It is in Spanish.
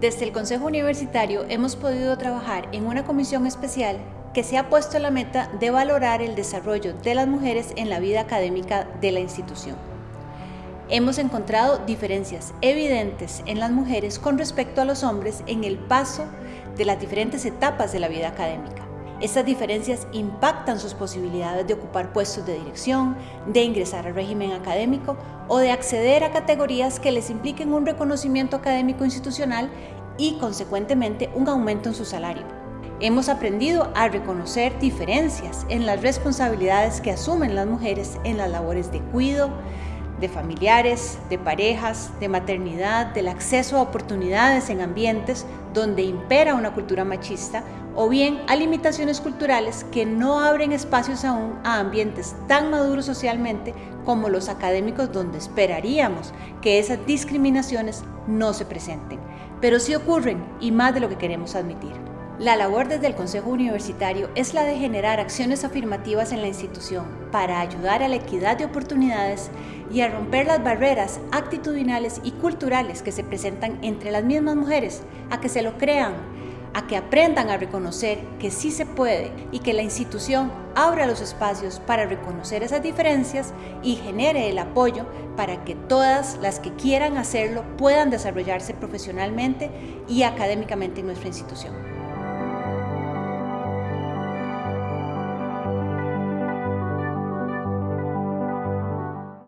Desde el Consejo Universitario hemos podido trabajar en una comisión especial que se ha puesto la meta de valorar el desarrollo de las mujeres en la vida académica de la institución. Hemos encontrado diferencias evidentes en las mujeres con respecto a los hombres en el paso de las diferentes etapas de la vida académica. Estas diferencias impactan sus posibilidades de ocupar puestos de dirección, de ingresar al régimen académico o de acceder a categorías que les impliquen un reconocimiento académico institucional y, consecuentemente, un aumento en su salario. Hemos aprendido a reconocer diferencias en las responsabilidades que asumen las mujeres en las labores de cuidado, de familiares, de parejas, de maternidad, del acceso a oportunidades en ambientes donde impera una cultura machista o bien a limitaciones culturales que no abren espacios aún a ambientes tan maduros socialmente como los académicos donde esperaríamos que esas discriminaciones no se presenten. Pero sí ocurren y más de lo que queremos admitir. La labor desde el Consejo Universitario es la de generar acciones afirmativas en la institución para ayudar a la equidad de oportunidades y a romper las barreras actitudinales y culturales que se presentan entre las mismas mujeres, a que se lo crean, a que aprendan a reconocer que sí se puede y que la institución abra los espacios para reconocer esas diferencias y genere el apoyo para que todas las que quieran hacerlo puedan desarrollarse profesionalmente y académicamente en nuestra institución.